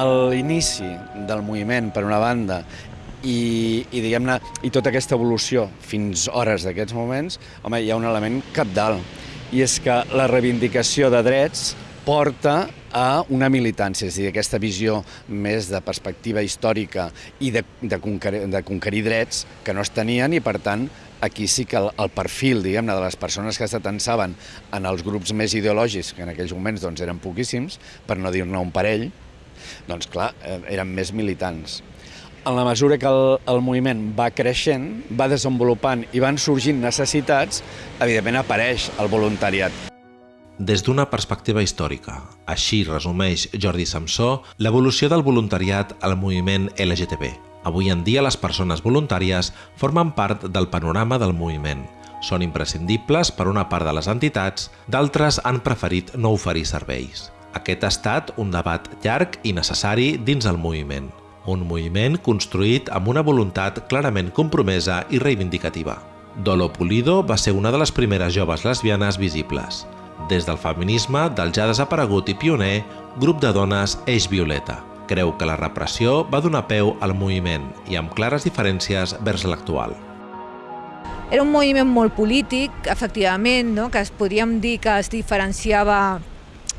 l'inici del moviment, per una banda, i, i diguem-ne, i tota aquesta evolució fins hores d'aquests moments, home, hi ha un element capdalt, i és que la reivindicació de drets porta a una militància, és a dir, aquesta visió més de perspectiva històrica i de, de, conquerir, de conquerir drets que no es tenien i, per tant, aquí sí que el, el perfil, diguem-ne, de les persones que s'atensaven en els grups més ideològics, que en aquells moments doncs, eren poquíssims, per no dir-ne un parell, doncs clar, eh, eren més militants. En la mesura que el, el moviment va creixent, va desenvolupant i van sorgint necessitats, evidentment apareix el voluntariat. Des d'una perspectiva històrica, així resumeix Jordi Samsó l'evolució del voluntariat al moviment LGTB. Avui en dia les persones voluntàries formen part del panorama del moviment. Són imprescindibles per una part de les entitats, d'altres han preferit no oferir serveis. Aquest ha estat un debat llarg i necessari dins el moviment. Un moviment construït amb una voluntat clarament compromesa i reivindicativa. Dolo Pulido va ser una de les primeres joves lesbianes visibles. Des del feminisme del ja desaparegut i pioner grup de dones Eix Violeta. Creu que la repressió va donar peu al moviment i amb clares diferències vers l'actual. Era un moviment molt polític, efectivament, no? que es podríem dir que es diferenciava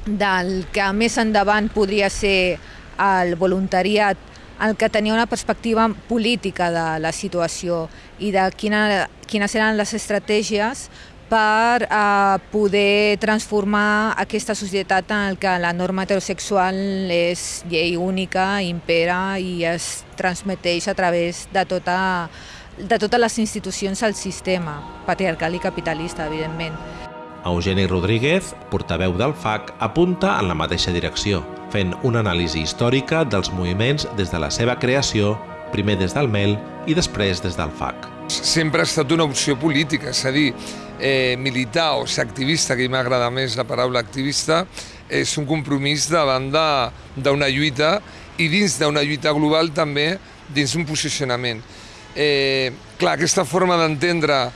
del que més endavant podria ser el voluntariat, el que tenia una perspectiva política de la situació i de quina, quines eren les estratègies per eh, poder transformar aquesta societat en que la norma heterosexual és llei única, impera i es transmeteix a través de tota de totes les institucions al sistema, patriarcal i capitalista, evidentment. Eugeni Rodríguez, portaveu del FAC, apunta en la mateixa direcció, fent una anàlisi històrica dels moviments des de la seva creació, primer des del MEL i després des del FAC. Sempre ha estat una opció política, és a dir, eh, militar o ser activista, que m'agrada més la paraula activista, és un compromís davant d'una lluita i dins d'una lluita global també dins un posicionament. Eh, clar, aquesta forma d'entendre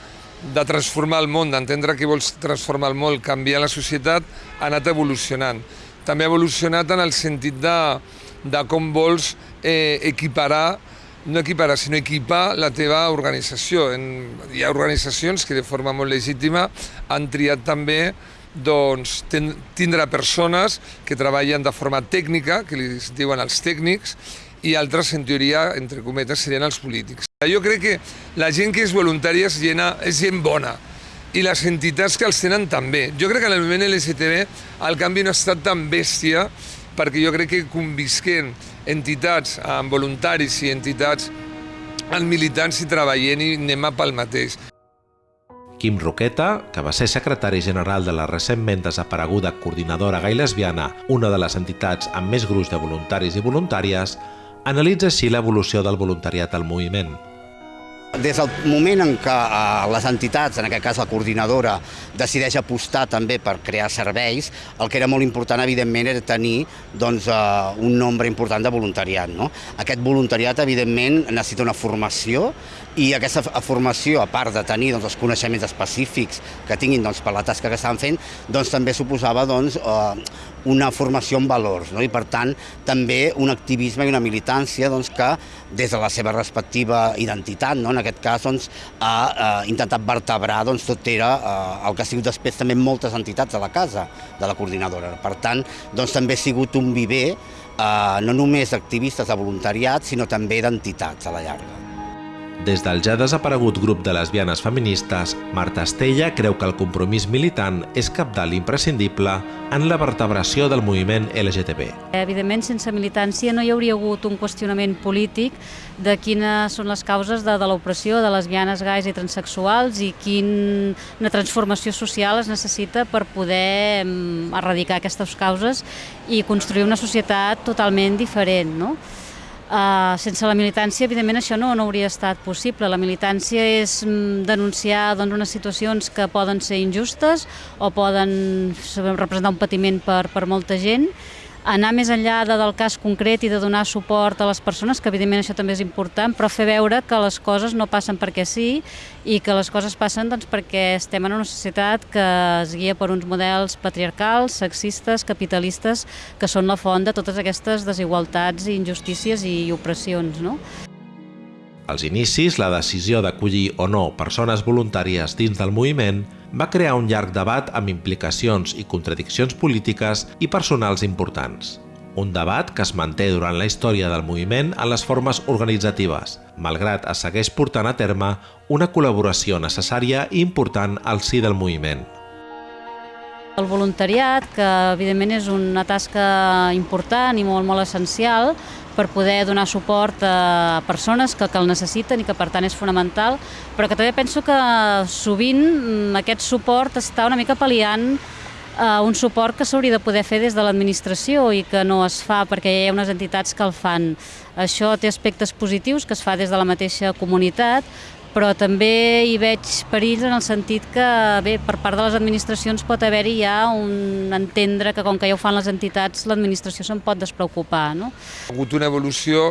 de transformar el món, d'entendre que vols transformar el món, canviar la societat, ha anat evolucionant. També ha evolucionat en el sentit de, de com vols eh, equiparar, no equiparar, sinó equipar la teva organització. En, hi ha organitzacions que de forma molt legítima han triat també doncs, ten, tindre persones que treballen de forma tècnica, que li diuen els tècnics, i altres, en teoria, entre cometes, serien els polítics. Jo crec que la gent que és voluntària és, gent, és gent bona i les entitats que els tenen també. Jo crec que en el moviment LGTB el canvi no ha estat tan bèstia perquè jo crec que convisquent entitats amb voluntaris i entitats amb militants i treballant i anem a pel mateix. Quim Roqueta, que va ser secretari general de la recentment desapareguda Coordinadora Gai Lesbiana, una de les entitats amb més gruix de voluntaris i voluntàries, analitza així l'evolució del voluntariat al moviment. Des del moment en què eh, les entitats, en aquest cas la coordinadora, decideix apostar també per crear serveis, el que era molt important, evidentment, era tenir doncs, eh, un nombre important de voluntariat. No? Aquest voluntariat, evidentment, necessita una formació i aquesta formació, a part de tenir doncs, els coneixements específics que tinguin doncs, per la tasca que estan fent, doncs, també suposava doncs, eh, una formació en valors no? i, per tant, també un activisme i una militància doncs, que, des de la seva respectiva identitat, no? En aquest cas, doncs, ha eh, intentat vertebrar doncs, tot era eh, el que ha sigut després també moltes entitats de la casa de la coordinadora. Per tant, doncs, també ha sigut un viver eh, no només d'activistes de voluntariat, sinó també d'entitats a la llarga. Des del ja desaparegut grup de lesbianes feministes, Marta Estella creu que el compromís militant és capdalt imprescindible en la vertebració del moviment LGTB. Evidentment, sense militància no hi hauria hagut un qüestionament polític de quines són les causes de, de l'opressió de lesbianes, gais i transexuals i quina transformació social es necessita per poder mm, erradicar aquestes causes i construir una societat totalment diferent. No? Uh, sense la militància, evidentment, això no, no hauria estat possible. La militància és mm, denunciar doncs, unes situacions que poden ser injustes o poden representar un patiment per, per molta gent anar més enllà de, del cas concret i de donar suport a les persones, que evidentment això també és important, però fer veure que les coses no passen perquè sí i que les coses passen doncs, perquè estem en una societat que es guia per uns models patriarcals, sexistes, capitalistes, que són la font de totes aquestes desigualtats, injustícies i opressions. No? Als inicis, la decisió d'acollir o no persones voluntàries dins del moviment va crear un llarg debat amb implicacions i contradiccions polítiques i personals importants. Un debat que es manté durant la història del moviment en les formes organitzatives, malgrat es segueix portant a terme una col·laboració necessària i important al si del moviment. El voluntariat, que evidentment és una tasca important i molt, molt essencial per poder donar suport a persones que, que el necessiten i que per tant és fonamental, però que també penso que sovint mm, aquest suport està una mica pal·liant uh, un suport que s'hauria de poder fer des de l'administració i que no es fa perquè hi ha unes entitats que el fan. Això té aspectes positius que es fa des de la mateixa comunitat, però també hi veig perills en el sentit que bé, per part de les administracions pot haver-hi ja un entendre que com que ja ho fan les entitats, l'administració se'n pot despreocupar. No? Ha hagut una evolució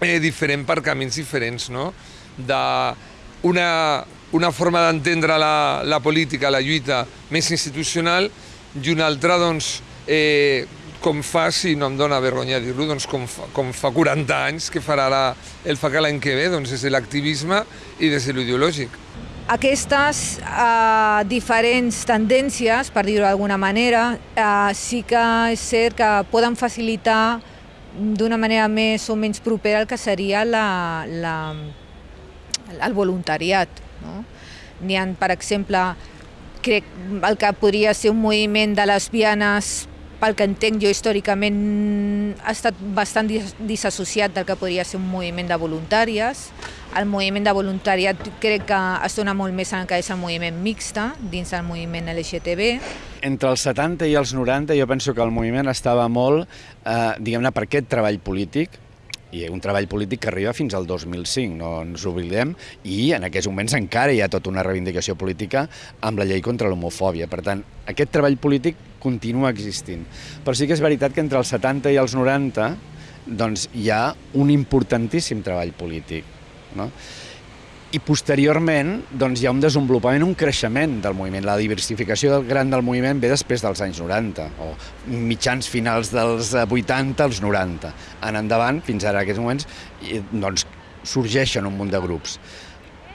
eh, diferent per camins diferents, no? de una, una forma d'entendre la, la política, la lluita més institucional i una altra doncs, eh, com fa, si no em dóna vergonya dir-ho, doncs com fa, com fa 40 anys que farà la, el FAC l'any que ve, doncs des de l'activisme i des de l'ideològic. Aquestes eh, diferents tendències, per dir-ho d'alguna manera, eh, sí que és cert que poden facilitar d'una manera més o menys propera el que seria la, la, el voluntariat. No? N'hi ha, per exemple, crec el que podria ser un moviment de lesbianes pel que entenc jo històricament, ha estat bastant disassociat del que podria ser un moviment de voluntàries. El moviment de voluntariat crec que es dona molt més en el que és el moviment mixta dins del moviment LGTB. Entre els 70 i els 90 jo penso que el moviment estava molt, eh, diguem-ne, per aquest treball polític, i un treball polític que arriba fins al 2005, no ens oblidem, i en aquests moments encara hi ha tota una reivindicació política amb la llei contra l'homofòbia. Per tant, aquest treball polític continua existint. Però sí que és veritat que entre els 70 i els 90 doncs, hi ha un importantíssim treball polític. No? I posteriorment doncs, hi ha un desenvolupament, un creixement del moviment. La diversificació del gran del moviment ve després dels anys 90, o mitjans finals dels 80 als 90. En endavant, fins ara, a aquests moments, doncs, sorgeixen un munt de grups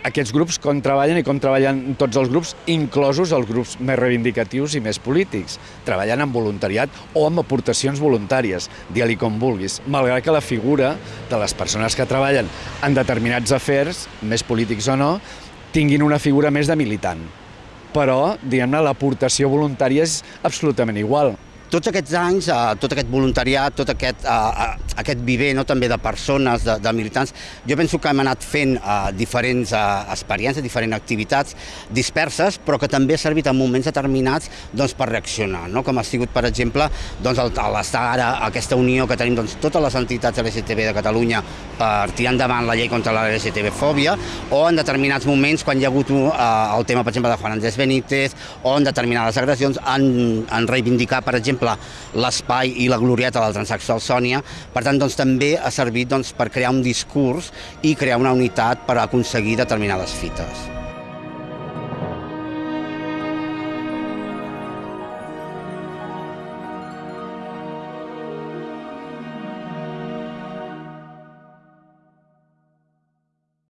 aquests grups com treballen i com treballen tots els grups, inclosos els grups més reivindicatius i més polítics. Treballen amb voluntariat o amb aportacions voluntàries, digue-li com vulguis, malgrat que la figura de les persones que treballen en determinats afers, més polítics o no, tinguin una figura més de militant. Però, diguem-ne, l'aportació voluntària és absolutament igual tots aquests anys, eh, tot aquest voluntariat, tot aquest, eh, aquest viver no, també de persones, de, de militants, jo penso que hem anat fent eh, diferents eh, experiències, diferents activitats disperses, però que també ha servit en moments determinats doncs, per reaccionar, no? com ha sigut, per exemple, doncs, l'estar ara, aquesta unió que tenim doncs, totes les entitats LGTB de Catalunya per tirar endavant la llei contra la LGTB-fòbia, o en determinats moments, quan hi ha hagut uh, el tema, per exemple, de Juan Andrés Benítez, o en determinades agressions, en, en reivindicar, per exemple, l'espai i la glorieta del transsexual Sònia. Per tant, doncs, també ha servit doncs, per crear un discurs i crear una unitat per aconseguir determinades fites.